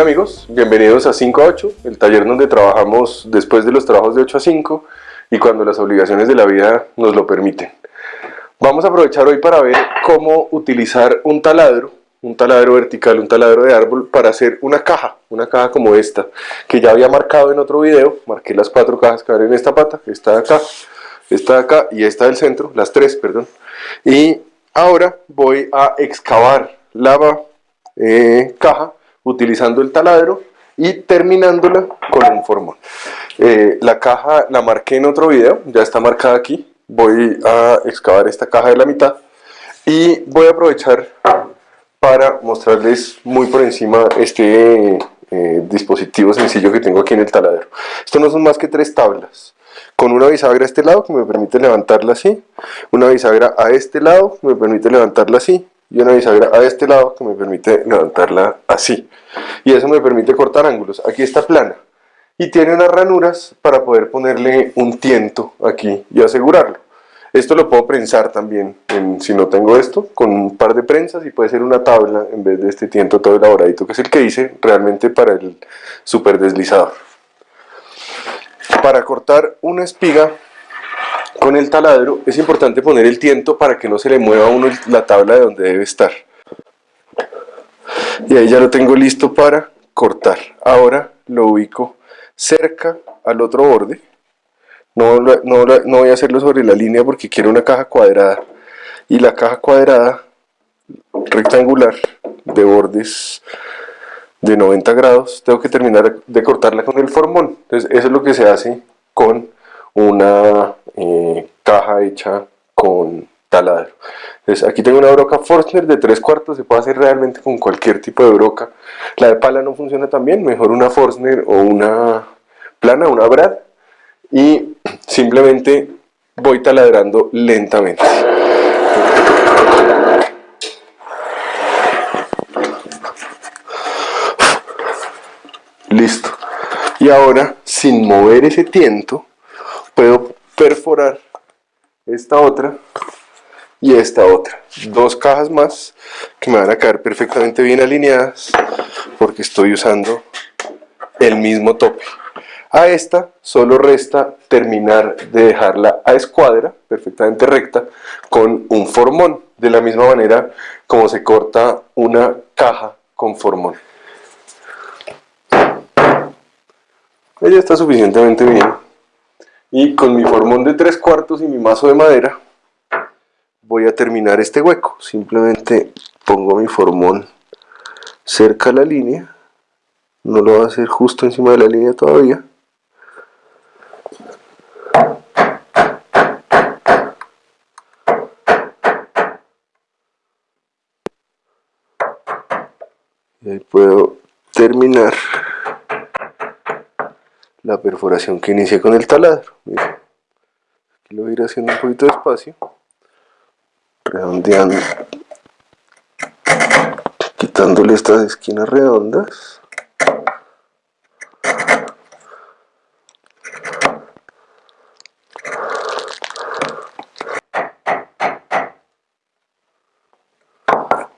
Hola amigos, bienvenidos a 5 a 8, el taller donde trabajamos después de los trabajos de 8 a 5 y cuando las obligaciones de la vida nos lo permiten. Vamos a aprovechar hoy para ver cómo utilizar un taladro, un taladro vertical, un taladro de árbol para hacer una caja, una caja como esta, que ya había marcado en otro video, marqué las cuatro cajas que van en esta pata, esta de acá, esta de acá y esta del centro, las tres, perdón. Y ahora voy a excavar la eh, caja utilizando el taladro y terminándola con un formón. Eh, la caja la marqué en otro video, ya está marcada aquí. Voy a excavar esta caja de la mitad y voy a aprovechar para mostrarles muy por encima este eh, dispositivo sencillo que tengo aquí en el taladro. Esto no son más que tres tablas con una bisagra a este lado que me permite levantarla así, una bisagra a este lado que me permite levantarla así y una bisagra a este lado que me permite levantarla así. Y eso me permite cortar ángulos. Aquí está plana. Y tiene unas ranuras para poder ponerle un tiento aquí y asegurarlo. Esto lo puedo prensar también, si no tengo esto, con un par de prensas y puede ser una tabla en vez de este tiento todo elaboradito, que es el que hice realmente para el super deslizador. Para cortar una espiga con el taladro es importante poner el tiento para que no se le mueva a uno la tabla de donde debe estar. Y ahí ya lo tengo listo para cortar. Ahora lo ubico cerca al otro borde. No, no, no voy a hacerlo sobre la línea porque quiero una caja cuadrada. Y la caja cuadrada rectangular de bordes de 90 grados, tengo que terminar de cortarla con el formón. Entonces eso es lo que se hace con una eh, caja hecha con taladro. Entonces aquí tengo una broca Forstner de 3 cuartos, se puede hacer realmente con cualquier tipo de broca. La de pala no funciona tan bien, mejor una Forstner o una plana, una Brad. Y simplemente voy taladrando lentamente. Listo. Y ahora, sin mover ese tiento, puedo perforar esta otra y esta otra. Dos cajas más que me van a quedar perfectamente bien alineadas porque estoy usando el mismo tope. A esta solo resta terminar de dejarla a escuadra, perfectamente recta, con un formón, de la misma manera como se corta una caja con formón. Ella está suficientemente bien y con mi formón de tres cuartos y mi mazo de madera voy a terminar este hueco. Simplemente pongo mi formón cerca a la línea. No lo voy a hacer justo encima de la línea todavía. Y ahí puedo terminar la perforación que inicié con el taladro. Aquí lo voy a ir haciendo un poquito despacio, redondeando, quitándole estas esquinas redondas.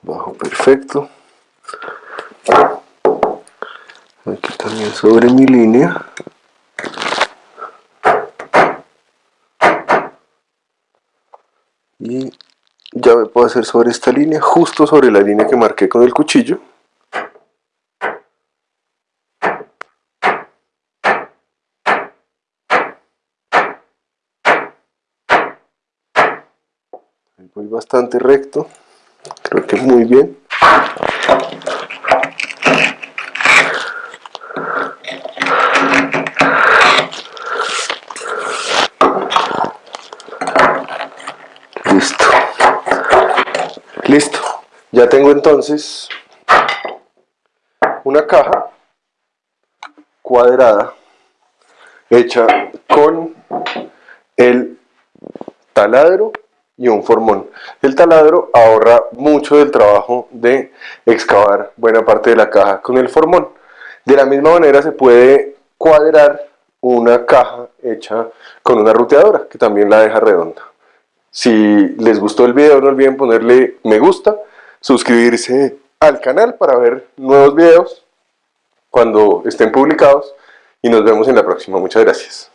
Bajo perfecto. Aquí también sobre mi línea. Y ya me puedo hacer sobre esta línea, justo sobre la línea que marqué con el cuchillo. Voy bastante recto, creo que muy bien. Listo. Ya tengo entonces una caja cuadrada hecha con el taladro y un formón. El taladro ahorra mucho del trabajo de excavar buena parte de la caja con el formón. De la misma manera se puede cuadrar una caja hecha con una ruteadora que también la deja redonda. Si les gustó el video no olviden ponerle me gusta, suscribirse al canal para ver nuevos videos cuando estén publicados y nos vemos en la próxima. Muchas gracias.